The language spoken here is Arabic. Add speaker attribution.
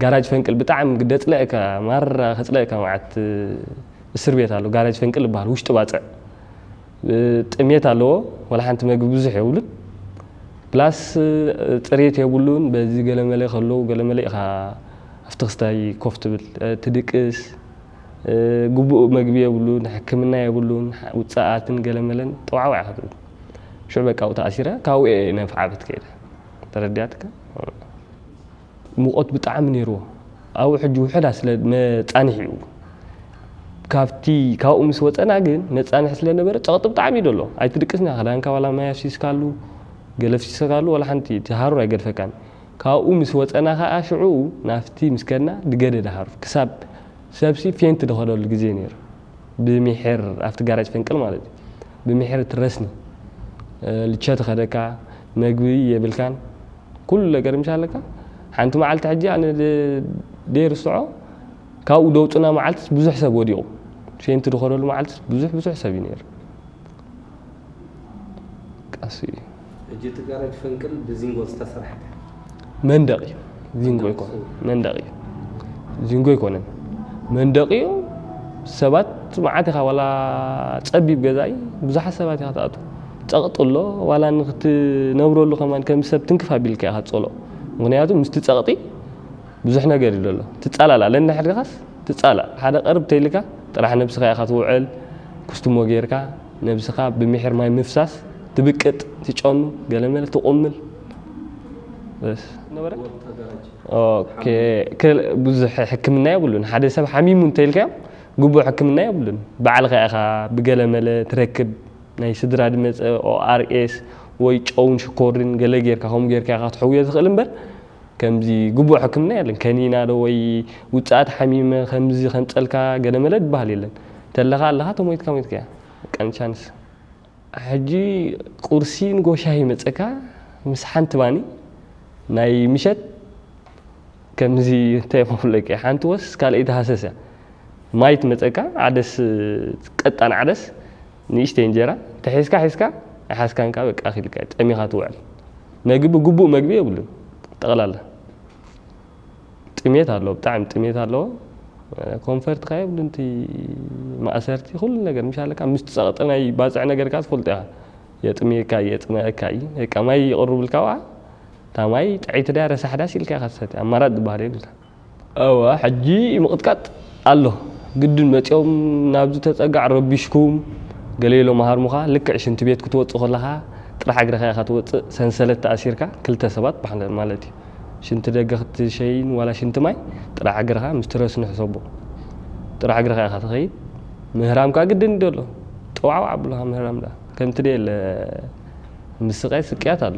Speaker 1: جاراج فنكل بتعم قدت لك مرة خت لك مع ت السربية تالو جاراج فنكل بهروش تبعته تمية تالو ولا حنت ما جبوز حول بلاس تريت يقولون بزي قال ملي خلو قال ملي خا افتخستاي كوفت تدكس جبو مجبي يقولون حكمنا يقولون وتساعات قال ملن طوع وع شو بقى وتأثيره كاو نفعة بتكيده ترديتك ሙቆት ብጣዕሚ ነይርዎ ኣብኡ ሕጂ ውሕዳ ስለ መፃኒሕ እዩ ካብቲ ካብኡ ምስ ወፀና ግን መፃኒሕ ስለነበረ ፀቕጢ ብጣዕሚ እዩ ደሎ ኣይትድቅስና ክዳንካ ዋላ ማይ ኣፍሲስካሉ ገለ ኣፍሲስካሉ ዋላ ሓንቲ እቲ ሃሩር ኣይገድፈካን ካብኡ ምስ ወፀና ከዓ ሽዑኡ ናፍቲ ምስ ከድና ድገደደ ሃሩር ክሳብ ሰብሲ ፌንቲ ደኸደሉ ግዜ ነይሩ ብምሕር ኣብቲ ጋራጅ ፈንቅል ማለት እዩ ብምሕር ትረስኒ ልቸ ትኸደካ መግቢ የብልካን ኩሉ ነገር ምሻ ኣለካ حنت ما علت حجي أنا دير الصعو كاو دوت أنا ما علت بزح سبوا ديو شيء أنت دخلوا ما علت بزح بزح سبينير قاسي
Speaker 2: جيت قارج فنكل بزينغو استسرح
Speaker 1: من دقي زينغو يكون من دقي زينغو يكون من دقي سبات ما عاد ولا تبي بجزاي بزح سبات يا تقط الله ولا نخت نبرو الله كمان كم سب تنكفى بالك يا هتقوله مغنياتو مستتساقطي بزحنا قري لله تتسأل على لأن حد خاص تتسأل هذا قرب تيلكا ترى حنا بسخاء خطو عل كستم وغيركا نبسخاء بمحر ماي مفساس تبكت تشون قلمل تؤمل بس نبرك أوكي كل بزح حكمنا يقولون هذا سب حميم تيلكا قبو حكمنا يقولون بعلقة أخا بقلمل تركب ناي سدرا دمت أو ار اس وي تشون شكورين قلمل غير كهم غير كهم غير كهم غير كمزي جبوا حكمنا لأن كانينا لوي وتسعد حميمة خمزي خمسة ألكا قد ما لد بهالي لأن تلقى الله هاتو ميت كم يتكا كان شانس حجي قرسين جو شاهي متسكا مسحان تباني ناي مشت كمزي تيمو لك حانتوس قال إيد حساسة مايت متسكا عدس قطان عدس نيش تنجرة تحسكا حسكا حسكا كابك أخي لك أمي خاتو عل نجيب جبو مجبي يقولون تغلاله تميت هالو بتعم تميت هالو كونفرت خايب انت ما اسرتي كل نجر مش على كان مستسقط أنا باز أنا غير كاس قلتها يا تميه كاي يا تميه كاي هيك ما يقرب الكوع تماي تعيت دار سحداس الكا خسات اما رد بحري قلت اوا حجي مقطقط الله قد ما تيوم نابز تتقع ربيشكم قليلو مهار مخا لك عشان تبيت كتوت خلها ترح اقرا خا توت سنسله تاسيركا كلتا سبات بحال شنت دقت شيء ولا شنت ماي؟ ترى عقرها مسترس نحسبه. ترى عقرها خاطر خير مهرام كاقدين دولو. توعوا عبلها مهرام ده. كنت ديال آه، مسقيس كياتالو